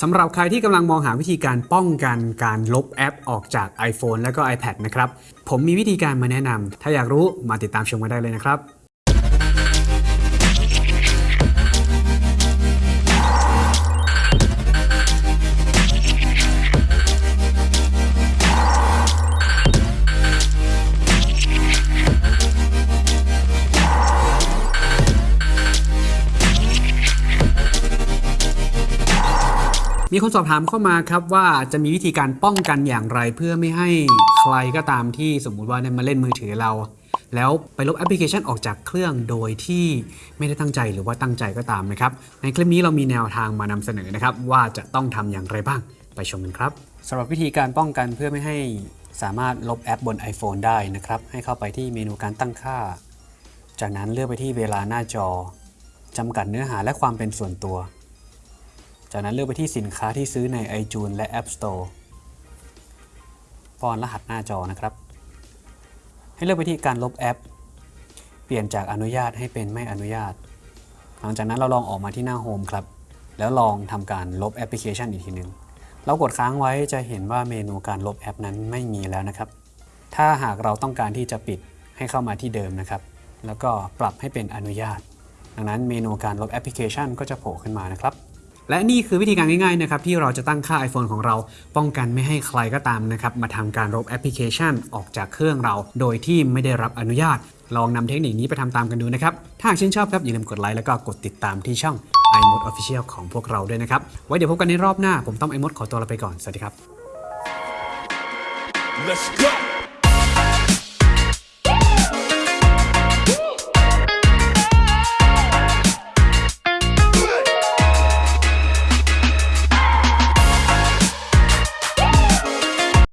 สำหรับใครที่กำลังมองหาวิธีการป้องกันการลบแอปออกจาก iPhone และก็ iPad นะครับ ผมมีวิธีการมาแนะนำ ถ้าอยากรู้มาติดตามชมกันได้เลยนะครับ มีคนสอบถามเข้ามาครับว่าจะมีวิธีการป้องกันอย่างไร เพื่อไม่ให้ใครก็ตามที่สมมุติว่าเนี่ยมาเล่นมือถือเรา แล้วไปลบแอปพลิเคชันออกจากเครื่องโดยที่ไม่ได้ตั้งใจหรือว่าตั้งใจก็ตามนะครับ ในคลิปนี้เรามีแนวทางมานำเสนอนะครับ ว่าจะต้องทำอย่างไรบ้างไปชมกันครับสำหรับวิธีการป้องกันเพื่อไม่ให้สามารถลบแอปบน iPhone ได้นะครับ ให้เข้าไปที่เมนูการตั้งค่า จากนั้นเลือกไปที่เวลาหน้าจอจำกัดเนื้อหาและความเป็นส่วนตัว จากนั้นเลือกไปที่สินค้าที่ซื้อใน iTunes และ App Store ป้อนรหัสหน้าจอนะครับ ให้เลือกไปที่การลบแอป เปลี่ยนจากอนุญาตให้เป็นไม่อนุญาต หลังจากนั้นเราลองออกมาที่หน้าโฮมครับ แล้วลองทำการลบแอปพลิเคชันอีกทีหนึ่งเรากดค้างไว้จะเห็นว่าเมนูการลบแอปนั้นไม่มีแล้วนะครับ ถ้าหากเราต้องการที่จะปิดให้เข้ามาที่เดิมนะครับ แล้วก็ปรับให้เป็นอนุญาต ดังนั้นเมนูการลบแอปพลิเคชันก็จะโผล่ขึ้นมานะครับ และนี่คือวิธีการง่ายๆนะครับที่เราจะตั้งค่า iPhone ของเราป้องกันไม่ให้ใครก็ตามนะครับมาทำการลบแอปพลิเคชันออกจากเครื่องเรา โดยที่ไม่ได้รับอนุญาต ลองนำเทคนิคนี้ไปทำตามกันดูนะครับ ถ้าหากชื่นชอบครับอย่าลืมกดไลค์แล้วก็กดติดตามที่ช่อง iMode Official ของพวกเราด้วยนะครับ ไว้เดี๋ยวพบกันในรอบหน้าผมต้อง iMode ขอตัวลาไปก่อน สวัสดีครับ Let's go.